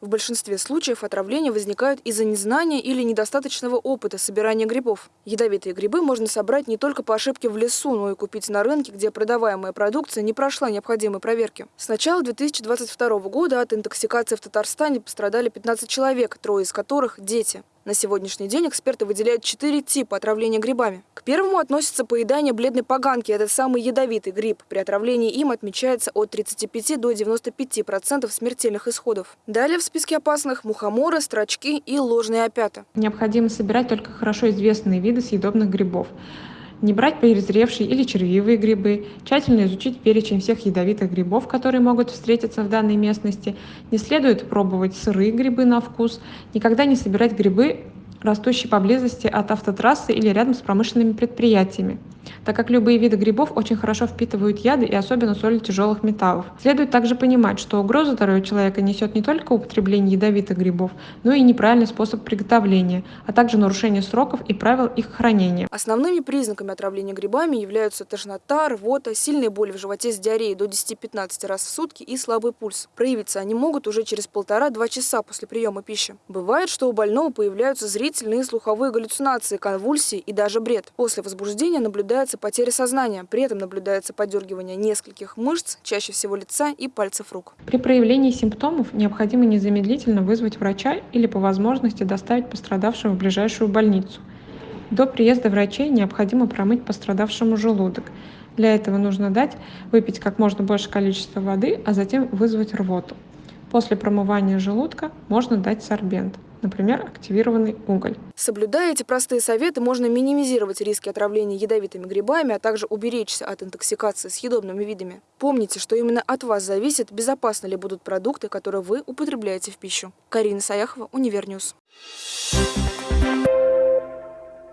В большинстве случаев отравления возникают из-за незнания или недостаточного опыта собирания грибов. Ядовитые грибы можно собрать не только по ошибке в лесу, но и купить на рынке, где продаваемая продукция не прошла необходимой проверки. С начала 2022 года от интоксикации в Татарстане пострадали 15 человек, трое из которых – дети. На сегодняшний день эксперты выделяют четыре типа отравления грибами. К первому относится поедание бледной поганки. Это самый ядовитый гриб. При отравлении им отмечается от 35 до 95% смертельных исходов. Далее в списке опасных – мухоморы, строчки и ложные опята. Необходимо собирать только хорошо известные виды съедобных грибов не брать перезревшие или червивые грибы, тщательно изучить перечень всех ядовитых грибов, которые могут встретиться в данной местности, не следует пробовать сырые грибы на вкус, никогда не собирать грибы, растущие поблизости от автотрассы или рядом с промышленными предприятиями так как любые виды грибов очень хорошо впитывают яды и особенно соли тяжелых металлов. Следует также понимать, что угрозу здоровью человека несет не только употребление ядовитых грибов, но и неправильный способ приготовления, а также нарушение сроков и правил их хранения. Основными признаками отравления грибами являются тошнота, рвота, сильные боли в животе с диареей до 10-15 раз в сутки и слабый пульс. Проявиться они могут уже через полтора-два часа после приема пищи. Бывает, что у больного появляются зрительные и слуховые галлюцинации, конвульсии и даже бред. После возбуждения наблюдается наблюдается потеря сознания, при этом наблюдается подергивание нескольких мышц, чаще всего лица и пальцев рук. При проявлении симптомов необходимо незамедлительно вызвать врача или по возможности доставить пострадавшего в ближайшую больницу. До приезда врачей необходимо промыть пострадавшему желудок. Для этого нужно дать выпить как можно больше количества воды, а затем вызвать рвоту. После промывания желудка можно дать сорбент например, активированный уголь. Соблюдая эти простые советы, можно минимизировать риски отравления ядовитыми грибами, а также уберечься от интоксикации съедобными видами. Помните, что именно от вас зависит, безопасны ли будут продукты, которые вы употребляете в пищу. Карина Саяхова, Универ News. Thank